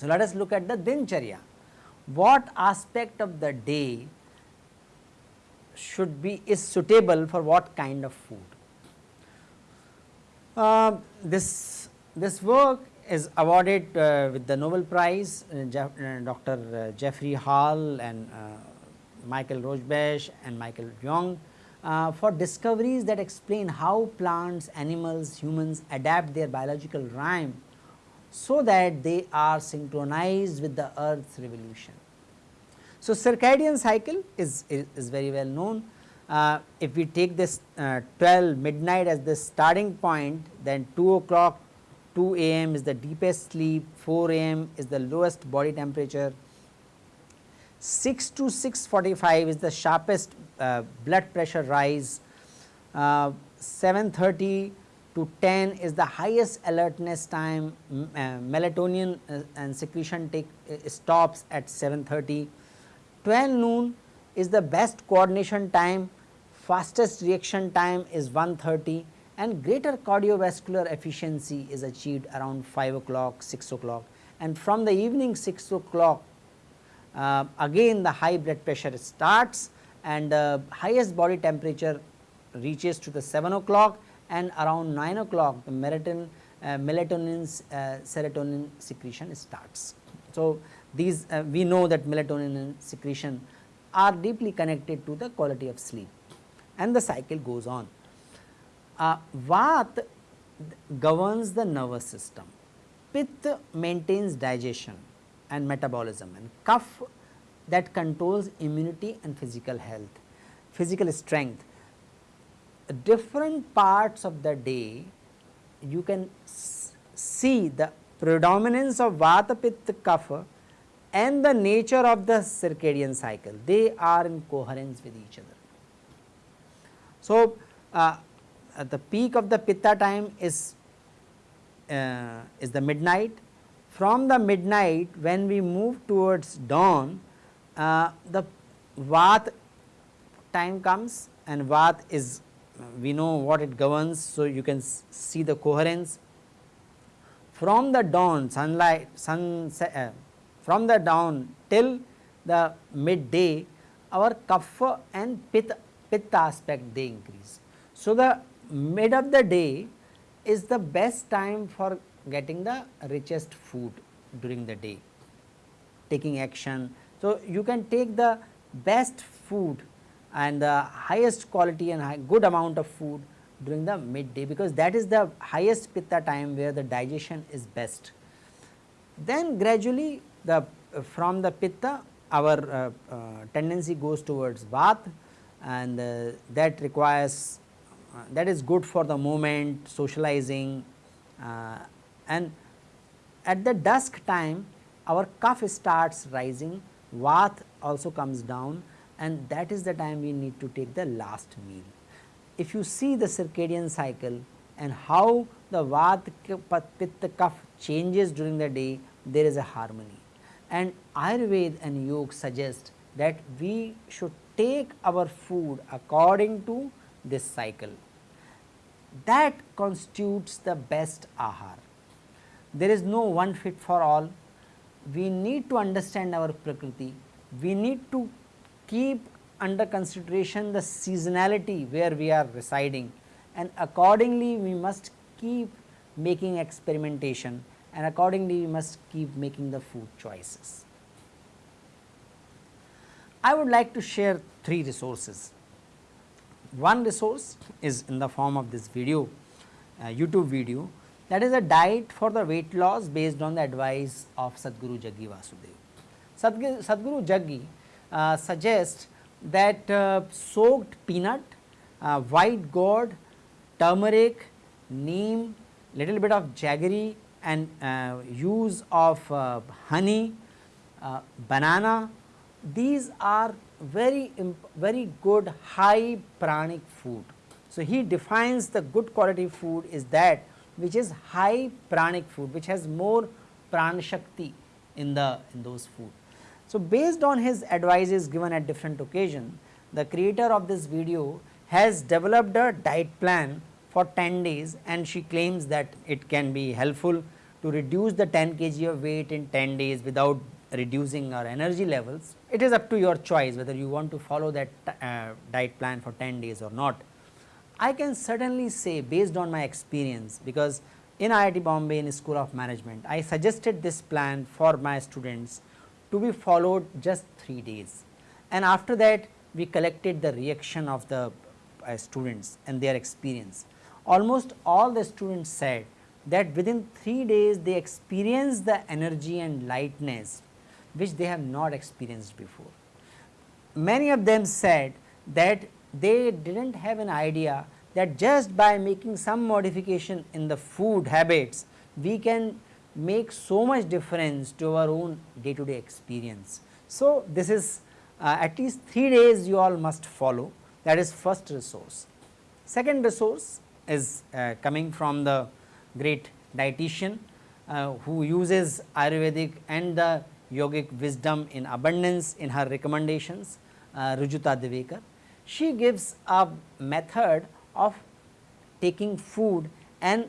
So, let us look at the dincharya. What aspect of the day should be is suitable for what kind of food? Uh, this this work is awarded uh, with the Nobel Prize uh, Jeff, uh, Dr. Uh, Jeffrey Hall and Michael Rosbash and Michael Young for discoveries that explain how plants, animals, humans adapt their biological rhyme so that they are synchronized with the earth's revolution. So, circadian cycle is, is, is very well known. Uh, if we take this uh, 12 midnight as the starting point then 2 o'clock 2 am is the deepest sleep, 4 am is the lowest body temperature, 6 to 6.45 is the sharpest uh, blood pressure rise, uh, 7.30 to 10 is the highest alertness time, uh, melatonin uh, and secretion take uh, stops at 7.30, 12 noon is the best coordination time, fastest reaction time is 1.30 and greater cardiovascular efficiency is achieved around 5 o'clock, 6 o'clock and from the evening 6 o'clock uh, again the high blood pressure starts and uh, highest body temperature reaches to the 7 o'clock and around 9 o'clock the melatonin, uh, melatonin uh, serotonin secretion starts. So, these uh, we know that melatonin secretion are deeply connected to the quality of sleep and the cycle goes on. Uh, Vat governs the nervous system, Pitta maintains digestion and metabolism and Kapha that controls immunity and physical health, physical strength. Different parts of the day you can see the predominance of Vata Pitta Kapha and the nature of the circadian cycle. They are in coherence with each other. So, uh, the peak of the Pitta time is uh, is the midnight from the midnight when we move towards dawn uh, the Vat time comes and Vat is we know what it governs. So, you can see the coherence from the dawn sunlight sun uh, from the dawn till the midday our kapha and pitta, pitta aspect they increase. So, the mid of the day is the best time for getting the richest food during the day taking action. So, you can take the best food and the highest quality and good amount of food during the midday because that is the highest pitta time where the digestion is best. Then gradually the from the pitta our uh, uh, tendency goes towards Vat and uh, that requires that is good for the movement socializing uh, and at the dusk time our kapha starts rising vat also comes down and that is the time we need to take the last meal. If you see the circadian cycle and how the Vata Pitta Kapha changes during the day, there is a harmony. And Ayurveda and Yoga suggest that we should take our food according to this cycle. That constitutes the best ahar. There is no one fit for all. We need to understand our prakriti. We need to keep under consideration the seasonality where we are residing and accordingly we must keep making experimentation and accordingly we must keep making the food choices. I would like to share three resources. One resource is in the form of this video, uh, YouTube video that is a diet for the weight loss based on the advice of Sadhguru Jaggi Vasudev. Sadhguru, Sadhguru Jaggi uh, suggest that uh, soaked peanut, uh, white gourd, turmeric, neem, little bit of jaggery and uh, use of uh, honey, uh, banana, these are very very good high pranic food. So, he defines the good quality food is that which is high pranic food which has more pran shakti in the in those food. So, based on his advices given at different occasion, the creator of this video has developed a diet plan for 10 days and she claims that it can be helpful to reduce the 10 kg of weight in 10 days without reducing our energy levels. It is up to your choice whether you want to follow that uh, diet plan for 10 days or not. I can certainly say based on my experience because in IIT Bombay in School of Management, I suggested this plan for my students to be followed just 3 days and after that we collected the reaction of the uh, students and their experience. Almost all the students said that within 3 days they experienced the energy and lightness which they have not experienced before. Many of them said that they did not have an idea that just by making some modification in the food habits, we can make so much difference to our own day to day experience. So, this is uh, at least 3 days you all must follow that is first resource. Second resource is uh, coming from the great dietitian uh, who uses Ayurvedic and the yogic wisdom in abundance in her recommendations uh, Rujuta Divekar. She gives a method of taking food and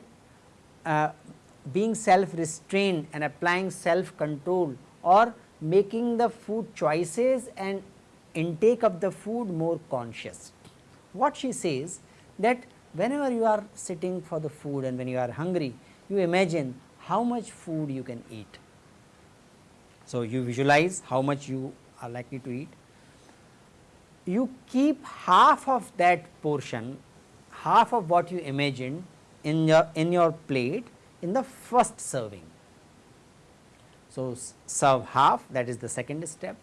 uh, being self restrained and applying self control or making the food choices and intake of the food more conscious. What she says that whenever you are sitting for the food and when you are hungry, you imagine how much food you can eat. So, you visualize how much you are likely to eat. You keep half of that portion, half of what you imagined in your in your plate in the first serving. So, serve half that is the second step.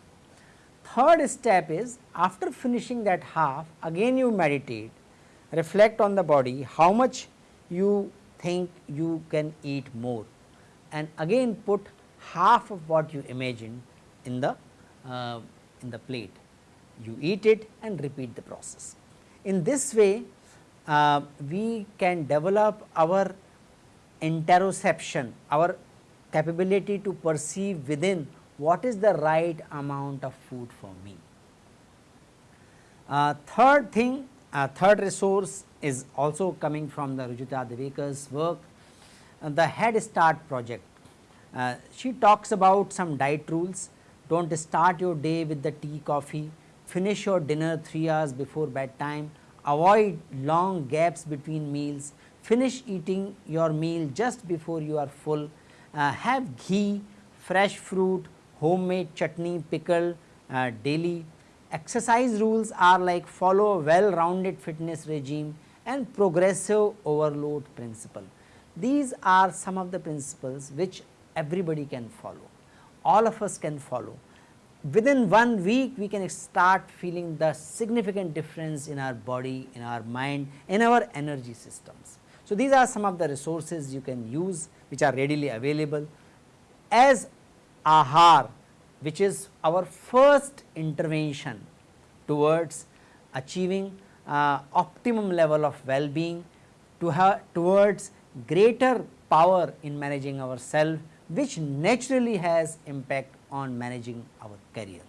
Third step is after finishing that half again you meditate, reflect on the body how much you think you can eat more and again put half of what you imagine in the uh, in the plate. You eat it and repeat the process. In this way uh, we can develop our interoception, our capability to perceive within what is the right amount of food for me. Uh, third thing, uh, third resource is also coming from the Rujuta Divekar's work, uh, the Head Start project. Uh, she talks about some diet rules, do not start your day with the tea coffee, finish your dinner 3 hours before bedtime, avoid long gaps between meals, finish eating your meal just before you are full, uh, have ghee, fresh fruit, homemade chutney, pickle uh, daily. Exercise rules are like follow a well rounded fitness regime and progressive overload principle. These are some of the principles which everybody can follow, all of us can follow. Within one week we can start feeling the significant difference in our body, in our mind, in our energy systems. So, these are some of the resources you can use which are readily available as ahar which is our first intervention towards achieving uh, optimum level of well-being to towards greater power in managing our self which naturally has impact on managing our career.